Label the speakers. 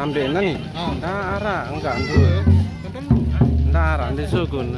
Speaker 1: Ambil nih.
Speaker 2: Oh.
Speaker 1: Nah, arah enggak ambil.
Speaker 2: Betul.
Speaker 1: Nah, arah di sugun.